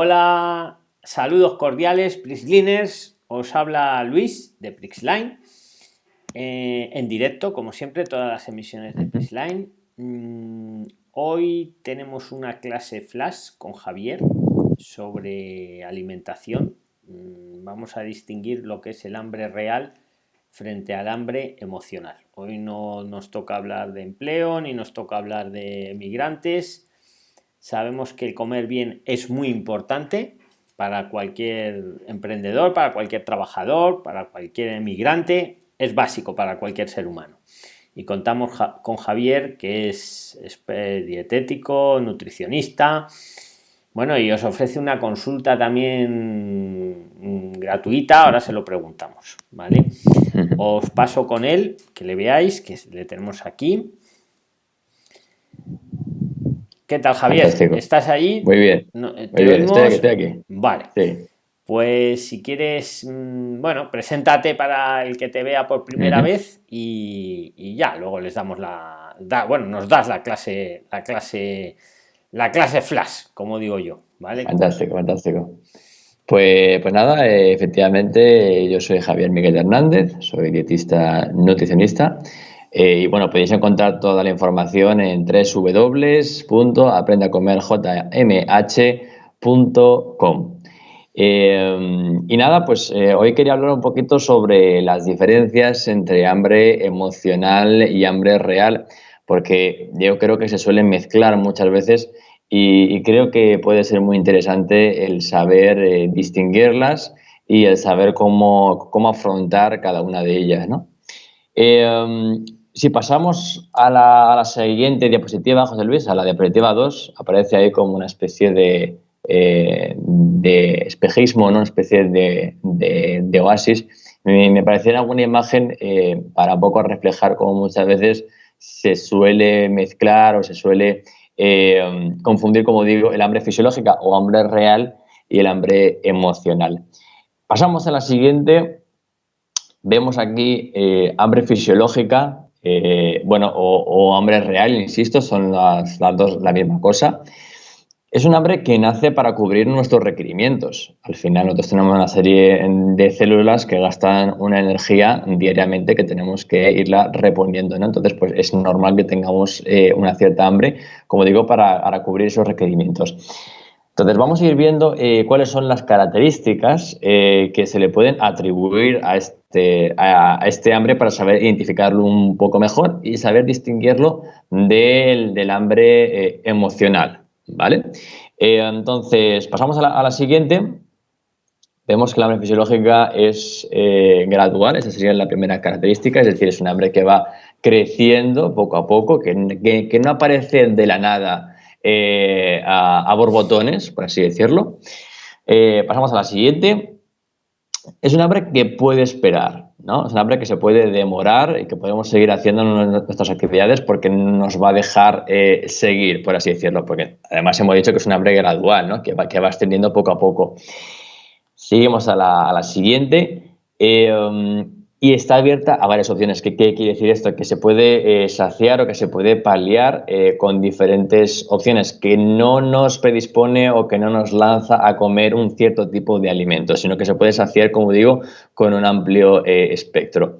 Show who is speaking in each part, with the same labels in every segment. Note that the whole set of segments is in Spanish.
Speaker 1: Hola, saludos cordiales, Prixliners. Os habla Luis de Prixline. Eh, en directo, como siempre, todas las emisiones de Prixline. Mm, hoy tenemos una clase flash con Javier sobre alimentación. Mm, vamos a distinguir lo que es el hambre real frente al hambre emocional. Hoy no nos toca hablar de empleo ni nos toca hablar de migrantes Sabemos que el comer bien es muy importante para cualquier emprendedor, para cualquier trabajador, para cualquier emigrante, es básico para cualquier ser humano. Y contamos con Javier, que es, dietético, nutricionista, bueno, y os ofrece una consulta también mm, gratuita, ahora se lo preguntamos, ¿vale? Os paso con él, que le veáis, que le tenemos aquí. ¿Qué tal, Javier? ¿Estás ahí?
Speaker 2: Muy bien. Eh, Muy bien, estoy aquí,
Speaker 1: Vale. Sí. Pues si quieres, mm, bueno, preséntate para el que te vea por primera vez y, ya, luego les damos la, bueno, nos das la clase, la clase, la clase flash, como digo yo, ¿vale?
Speaker 2: Fantástico, fantástico. Pues, pues nada, efectivamente, yo soy Javier Miguel Hernández, soy dietista nutricionista eh, y bueno, podéis encontrar toda la información en www.aprendacomerjmh.com. Eh, y nada, pues eh, hoy quería hablar un poquito sobre las diferencias entre hambre emocional y hambre real, porque yo creo que se suelen mezclar muchas veces y, creo que puede ser muy interesante el saber distinguirlas y el saber cómo, cómo, afrontar cada una de ellas, ¿no? Si pasamos a la, siguiente diapositiva, José Luis, a la diapositiva 2, aparece ahí como una especie de, eh, espejismo, una especie de, oasis. Me, me pareció una imagen eh, para un poco reflejar cómo muchas veces se suele mezclar o se suele eh, confundir, como digo, el hambre fisiológica o hambre real y el hambre emocional. Pasamos a la siguiente. Vemos aquí hambre fisiológica, eh, bueno, o, hambre real, insisto, son las, dos la misma cosa. Es un hambre que nace para cubrir nuestros requerimientos. Al final nosotros tenemos una serie de células que gastan una energía diariamente que tenemos que irla reponiendo. Entonces, pues es normal que tengamos eh, una cierta hambre, como digo, para, para cubrir esos requerimientos. Entonces vamos a ir viendo eh, cuáles son las características eh, que se le pueden atribuir a este, a, este hambre para saber identificarlo un poco mejor y saber distinguirlo del, hambre eh, emocional. ¿vale? entonces pasamos a la, siguiente. Vemos que la hambre fisiológica es gradual, esa sería la primera característica, es decir, es un hambre que va creciendo poco a poco, que, que no aparece de la nada eh, a, borbotones, por así decirlo. Eh, pasamos a la siguiente. Es un hambre que puede esperar, ¿no? Es un hambre que se puede demorar y que podemos seguir haciendo nuestras actividades porque nos va a dejar eh, seguir, por así decirlo, porque además hemos dicho que es un hambre gradual, ¿no? Que va, que va extendiendo poco a poco. Seguimos a la, a la siguiente y está abierta a varias opciones. ¿Qué, quiere decir esto? Que se puede eh, saciar o que se puede paliar eh, con diferentes opciones, que no nos predispone o que no nos lanza a comer un cierto tipo de alimentos, sino que se puede saciar, como digo, con un amplio eh, espectro.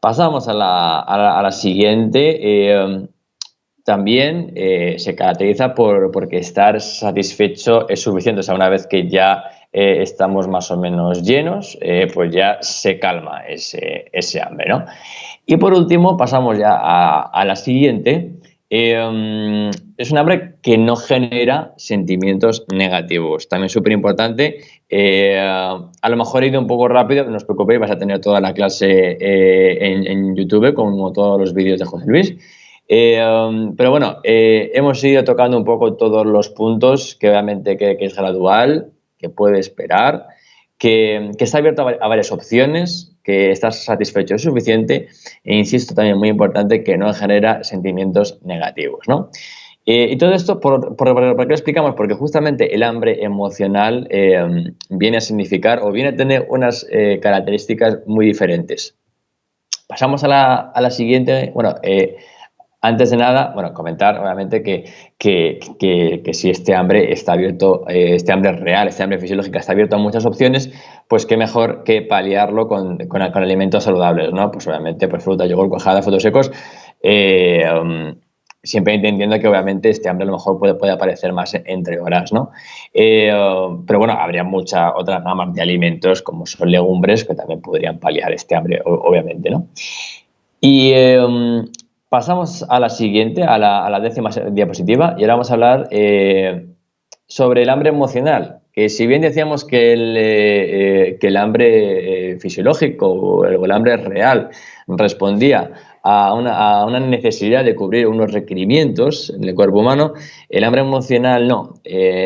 Speaker 2: Pasamos a la, siguiente. también se caracteriza por porque estar satisfecho es suficiente. O sea, una vez que ya eh, estamos más o menos llenos, eh, pues ya se calma ese, ese, hambre, ¿no? Y por último, pasamos ya a, la siguiente. Eh, es un hambre que no genera sentimientos negativos. También súper importante. a lo mejor he ido un poco rápido, no os preocupéis, vas a tener toda la clase en, YouTube, como todos los vídeos de José Luis. pero bueno, hemos ido tocando un poco todos los puntos, que obviamente que es gradual, que puede esperar, que, está abierto a, varias opciones, que estás satisfecho es suficiente e insisto también muy importante que no genera sentimientos negativos. ¿no? Eh, y todo esto, ¿por, qué lo explicamos? Porque justamente el hambre emocional eh, viene a significar o viene a tener unas eh, características muy diferentes. Pasamos a la, a la siguiente. Bueno, Antes de nada, bueno, comentar obviamente que, que, si este hambre está abierto, eh, este hambre real, este hambre fisiológico está abierto a muchas opciones, pues qué mejor que paliarlo con, con, alimentos saludables, ¿no? Pues obviamente, pues fruta, yogur, cuajada, frutos secos, eh, um, siempre entendiendo que obviamente este hambre a lo mejor puede, puede aparecer más entre horas, ¿no? Eh, um, pero bueno, habría muchas otras ramas de alimentos como son legumbres que también podrían paliar este hambre, obviamente, ¿no? Y um, Pasamos a la siguiente, a la, décima diapositiva, y ahora vamos a hablar eh, sobre el hambre emocional, que si bien decíamos que el, eh, eh, hambre fisiológico o el, hambre real respondía a una, necesidad de cubrir unos requerimientos en el cuerpo humano, el hambre emocional no,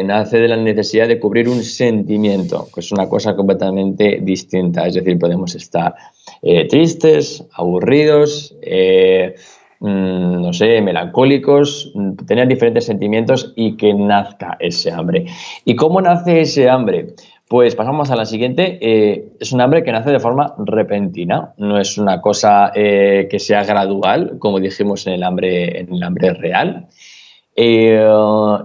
Speaker 2: nace de la necesidad de cubrir un sentimiento, que es una cosa completamente distinta, es decir, podemos estar tristes, aburridos, Mm, no sé, melancólicos, mm, tener diferentes sentimientos y que nazca ese hambre. ¿Y cómo nace ese hambre? Pues pasamos a la siguiente. Eh, es un hambre que nace de forma repentina, no es una cosa eh, que sea gradual, como dijimos en el hambre, en el hambre real. Eh,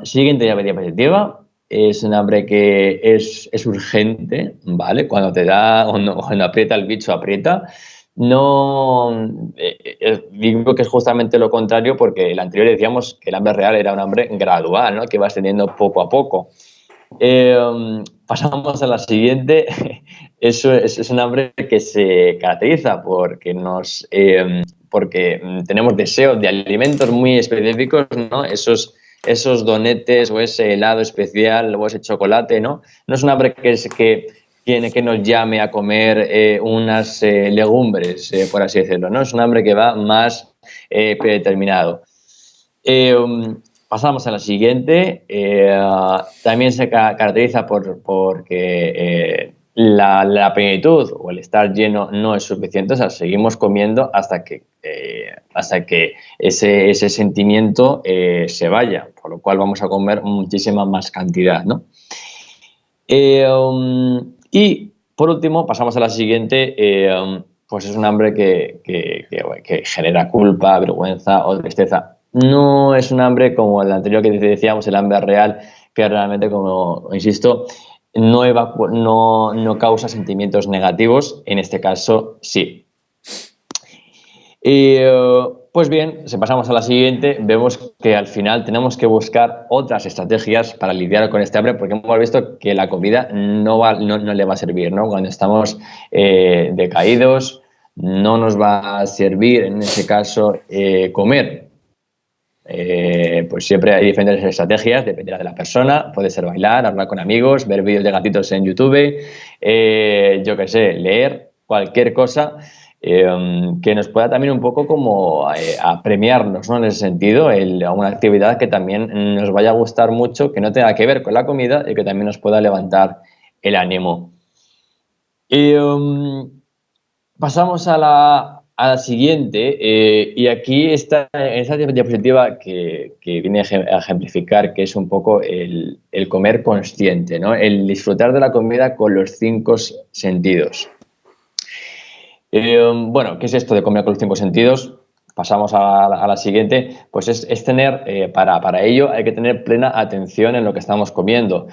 Speaker 2: siguiente diapositiva. Es un hambre que es, urgente, ¿vale? Cuando te da, cuando aprieta el bicho, aprieta no eh, eh, digo que es justamente lo contrario porque el anterior decíamos que el hambre real era un hambre gradual, ¿no? que va ascendiendo poco a poco. Em, pasamos a la siguiente. Eso es, un hambre que se caracteriza porque, nos, em, porque tenemos deseos de alimentos muy específicos, ¿no? esos, esos donetes o ese helado especial o ese chocolate. No, no es un hambre que, es, que tiene que nos llame a comer eh, unas eh, legumbres, eh, por así decirlo, ¿no? Es un hambre que va más predeterminado. Um, pasamos a la siguiente. también se caracteriza por porque la, la, plenitud o el estar lleno no es suficiente, o sea, seguimos comiendo hasta que, hasta que ese, ese sentimiento se vaya, por lo cual vamos a comer muchísima más cantidad, ¿no? Um, y por último, pasamos a la siguiente, um, pues es un hambre que, genera culpa, vergüenza o tristeza. No es un hambre como el anterior que decíamos, el hambre real, que realmente, como insisto, no, no, no causa sentimientos negativos, en este caso sí. Eh, pues bien, si pasamos a la siguiente, vemos que al final tenemos que buscar otras estrategias para lidiar con este hambre, porque hemos visto que la comida no, le va a servir, ¿no? Cuando estamos eh, decaídos, no nos va a servir, en ese caso, eh, comer. Eh, pues siempre hay diferentes estrategias, dependerá de la persona, puede ser bailar, hablar con amigos, ver vídeos de gatitos en YouTube, yo qué sé, leer, cualquier cosa Em, que nos pueda también un poco como eh, a premiarnos, ¿no? En ese sentido, el, una actividad que también nos vaya a gustar mucho, que no tenga que ver con la comida y que también nos pueda levantar el ánimo. Em, pasamos a la, a la siguiente eh, y aquí está esa diapositiva que, que, viene a ejemplificar que es un poco el, el comer consciente, ¿no? el disfrutar de la comida con los cinco sentidos. Eh, bueno, ¿qué es esto de comer con los cinco sentidos? Pasamos a la, siguiente, pues es, tener, eh, para, ello hay que tener plena atención en lo que estamos comiendo.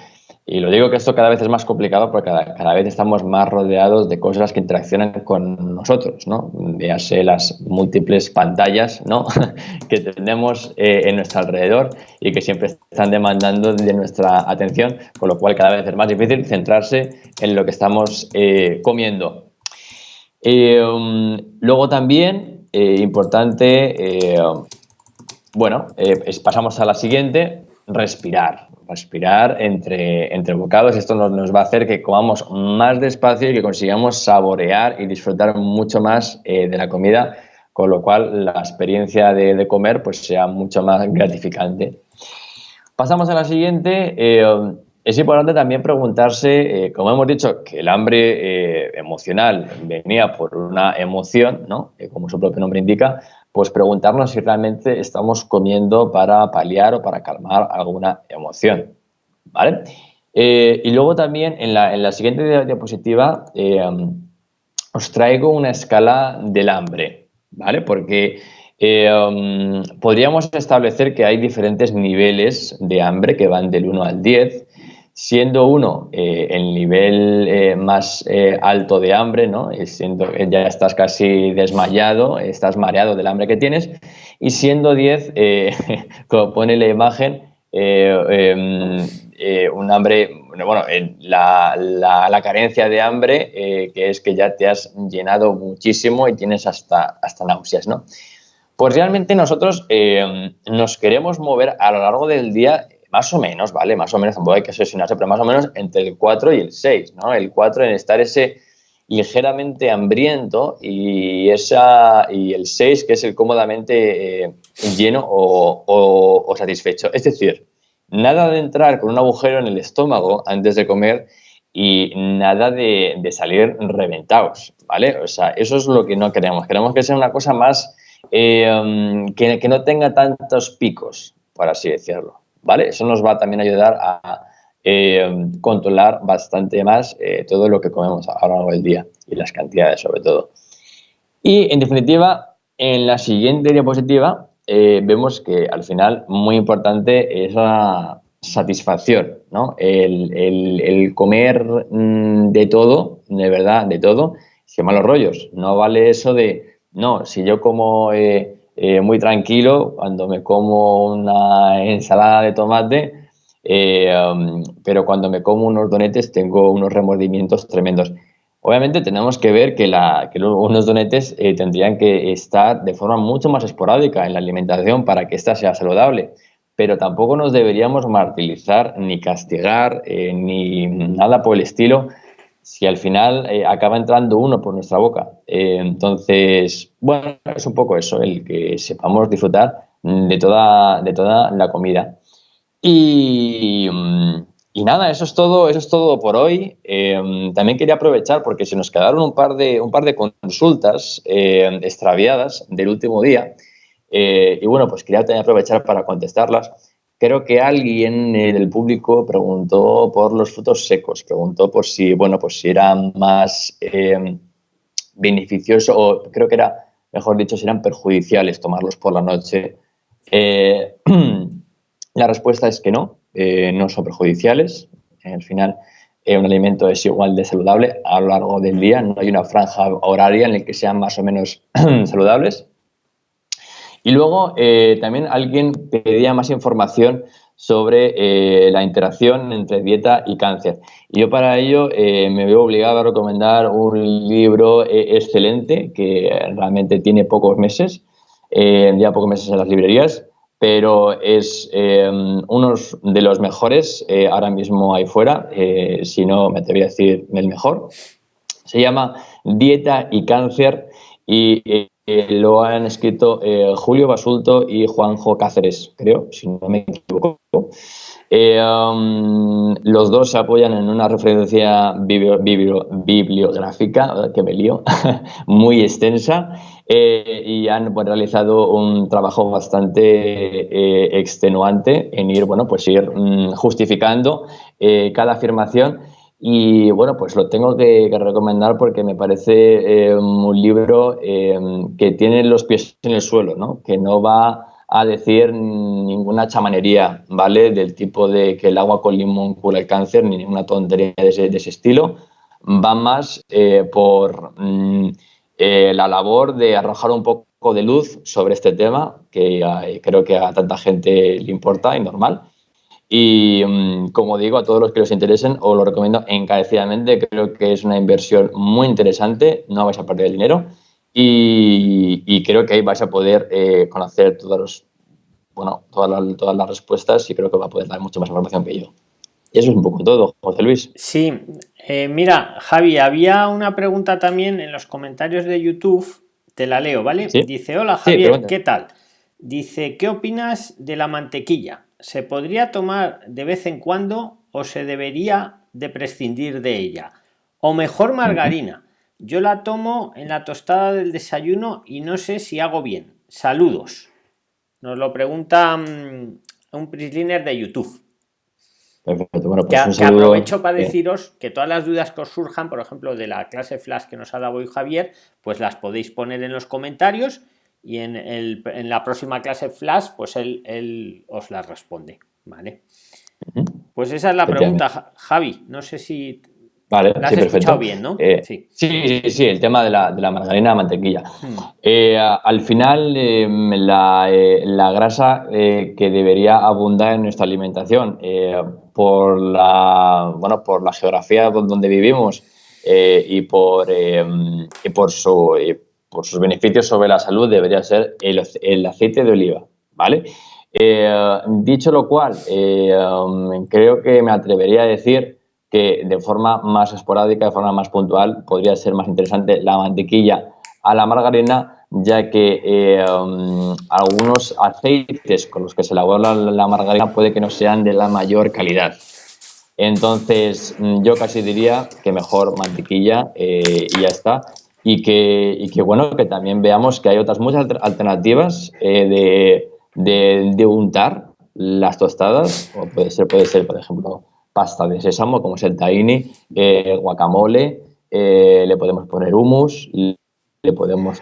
Speaker 2: Y lo digo que esto cada vez es más complicado porque cada, vez estamos más rodeados de cosas que interaccionan con nosotros, ¿no? Véase las múltiples pantallas, ¿no? que tenemos eh, en nuestro alrededor y que siempre están demandando de nuestra atención, con lo cual cada vez es más difícil centrarse en lo que estamos comiendo. Eh, um, luego también, eh, importante, eh, bueno, pasamos a la siguiente, respirar. Respirar entre, entre bocados. Esto nos, va a hacer que comamos más despacio y que consigamos saborear y disfrutar mucho más de la comida, con lo cual la experiencia de, comer pues sea mucho más gratificante. Pasamos a la siguiente, es importante también preguntarse, eh, como hemos dicho, que el hambre eh, emocional venía por una emoción, ¿no? Eh, como su propio nombre indica, pues preguntarnos si realmente estamos comiendo para paliar o para calmar alguna emoción. ¿vale? y luego también en la, en la siguiente diapositiva os traigo una escala del hambre, ¿vale? Porque um, podríamos establecer que hay diferentes niveles de hambre que van del 1 al 10, siendo uno eh, el nivel eh, más alto de hambre, ¿no? siendo ya estás casi desmayado, estás mareado del hambre que tienes, y siendo 10, como pone la imagen, em, un hambre, bueno, la, la, carencia de hambre, que es que ya te has llenado muchísimo y tienes hasta, hasta náuseas, ¿no? Pues realmente nosotros eh, nos queremos mover a lo largo del día, más o menos, ¿vale? Más o menos, tampoco hay que asesinarse, pero más o menos entre el 4 y el 6, ¿no? El 4 en estar ese ligeramente hambriento y, esa, y el 6 que es el cómodamente eh, lleno o, satisfecho. Es decir, nada de entrar con un agujero en el estómago antes de comer y nada de, salir reventados, ¿vale? O sea, eso es lo que no queremos. Queremos que sea una cosa más eh, um, que, no tenga tantos picos, por así decirlo. ¿Vale? Eso nos va también a ayudar a eh, controlar bastante más eh, todo lo que comemos a lo largo del día y las cantidades sobre todo. Y en definitiva, en la siguiente diapositiva vemos que al final muy importante es la satisfacción, ¿no? El, comer mm, de todo, de verdad, de todo, se llaman los rollos. No vale eso de no, si yo como eh, eh, muy tranquilo, cuando me como una ensalada de tomate, eh, um, pero cuando me como unos donetes tengo unos remordimientos tremendos. Obviamente tenemos que ver que, unos donetes tendrían que estar de forma mucho más esporádica en la alimentación para que ésta sea saludable, pero tampoco nos deberíamos martirizar ni castigar ni nada por el estilo si al final eh, acaba entrando uno por nuestra boca. Eh, entonces, bueno, es un poco eso, el que sepamos disfrutar de toda, de toda la comida. Y, nada, eso es todo, eso es todo por hoy. Eh, también quería aprovechar porque se nos quedaron un par de, un par de consultas extraviadas del último día. y bueno, pues quería también aprovechar para contestarlas. Creo que alguien del público preguntó por los frutos secos, preguntó por si, bueno, pues si eran más eh, beneficiosos o creo que era, mejor dicho, si eran perjudiciales tomarlos por la noche. Eh, la respuesta es que no, eh, no son perjudiciales. Al final, un alimento es igual de saludable a lo largo del día, no hay una franja horaria en la que sean más o menos saludables. Y luego eh, también alguien pedía más información sobre eh, la interacción entre dieta y cáncer. Y yo para ello eh, me veo obligado a recomendar un libro excelente que realmente tiene pocos meses, ya pocos meses en las librerías, pero es uno de los mejores ahora mismo ahí fuera, si no me atrevería a decir el mejor. Se llama Dieta y Cáncer y lo han escrito eh, Julio Basulto y Juanjo Cáceres, creo, si no me equivoco. Eh, um, los dos se apoyan en una referencia bibliográfica, que me lío, muy extensa, eh, y han pues, realizado un trabajo bastante extenuante en ir, bueno, pues ir mm, justificando cada afirmación y bueno, pues lo tengo que, recomendar porque me parece eh, un libro eh, que tiene los pies en el suelo, ¿no? que no va a decir ninguna chamanería, ¿vale? Del tipo de que el agua con limón cura el cáncer, ni ninguna tontería de ese, estilo. Va más eh, por mm, la labor de arrojar un poco de luz sobre este tema, que creo que a tanta gente le importa y normal y mm, como digo, a todos los que os interesen, os lo recomiendo encarecidamente. Creo que es una inversión muy interesante, no vais a perder el dinero y, creo que ahí vais a poder eh, conocer todos los, bueno, todas, las, todas las respuestas y creo que va a poder dar mucha más información que yo. Y eso es un poco todo, José Luis.
Speaker 1: Sí, eh, mira, Javi, había una pregunta también en los comentarios de YouTube, te la leo, ¿vale? Dice, hola Javier, ¿qué tal? Dice, ¿qué opinas de la mantequilla? Se podría tomar de vez en cuando o se debería de prescindir de ella. O mejor margarina. Yo la tomo en la tostada del desayuno y no sé si hago bien. Saludos. Nos lo pregunta mm, un prisliner de YouTube. Perfecto. Bueno, pues que, aprovecho para deciros que todas las dudas que os surjan, por ejemplo, de la clase flash que nos ha dado hoy Javier, pues las podéis poner en los comentarios y en, el, en la próxima clase flash pues él, él os la responde vale pues esa es la pregunta Javi no sé si
Speaker 2: Vale, sí, perfecto.
Speaker 1: bien, ¿no?
Speaker 2: Eh, sí. sí. sí, el tema de la, de la margarina, la mantequilla. Hmm. Eh, al final, em, la, eh, la, grasa que debería abundar en nuestra alimentación por la, bueno, por la geografía donde vivimos y, por, em, y por, su, por sus beneficios sobre la salud debería ser el, el aceite de oliva, ¿vale? dicho lo cual, em, creo que me atrevería a decir que de forma más esporádica, de forma más puntual, podría ser más interesante la mantequilla a la margarina, ya que eh, um, algunos aceites con los que se elabora la, margarina puede que no sean de la mayor calidad. Entonces, mm, yo casi diría que mejor mantequilla eh, y ya está. Y que, y que, bueno, que también veamos que hay otras muchas alternativas eh, de, de, untar las tostadas, o puede ser, puede ser, por ejemplo, pasta de sésamo, como es el tahini, eh, guacamole, eh, le podemos poner hummus, le podemos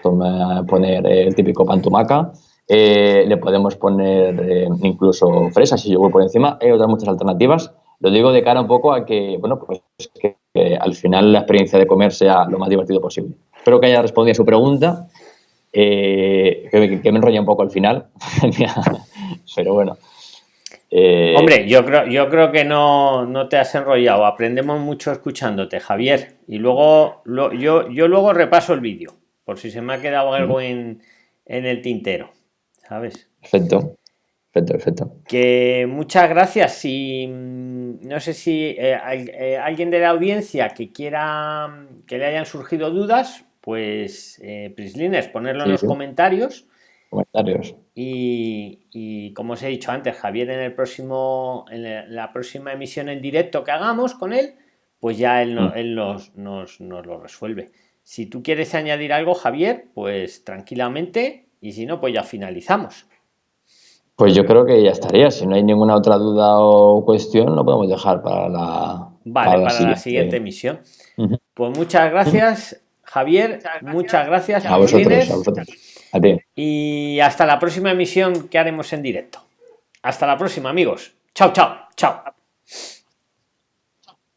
Speaker 2: poner el típico pan tumaca, eh, le podemos poner incluso fresas y yogur por encima. Hay otras muchas alternativas. Lo digo de cara un poco a que, bueno, pues que, al final la experiencia de comer sea lo más divertido posible. Espero que haya respondido a su pregunta, que, que, me enrolla un poco al final, pero bueno.
Speaker 1: Eh, Hombre, yo creo, yo creo que no, no, te has enrollado. Aprendemos mucho escuchándote, Javier. Y luego yo, yo luego repaso el vídeo, por si se me ha quedado algo en, en el tintero. ¿Sabes?
Speaker 2: Perfecto. Perfecto, perfecto.
Speaker 1: Que muchas gracias. Si mm, no sé si eh, eh, alguien de la audiencia que quiera que le hayan surgido dudas, pues eh, Prislines, ponerlo en los comentarios
Speaker 2: comentarios.
Speaker 1: Y, como os he dicho antes, Javier en el próximo, en la próxima emisión en directo que hagamos con él, pues ya él, mm. él nos, nos, lo resuelve. Si tú quieres añadir algo, Javier, pues tranquilamente, y si no, pues ya finalizamos.
Speaker 2: Pues yo creo que ya estaría. Si no hay ninguna otra duda o cuestión, lo podemos dejar para la,
Speaker 1: vale, para, la, siguiente. emisión. Pues muchas gracias, Javier. Muchas gracias.
Speaker 2: a vosotros, a vosotros.
Speaker 1: Y hasta la próxima emisión que haremos en directo. Hasta la próxima, amigos. Chao, chao, chao.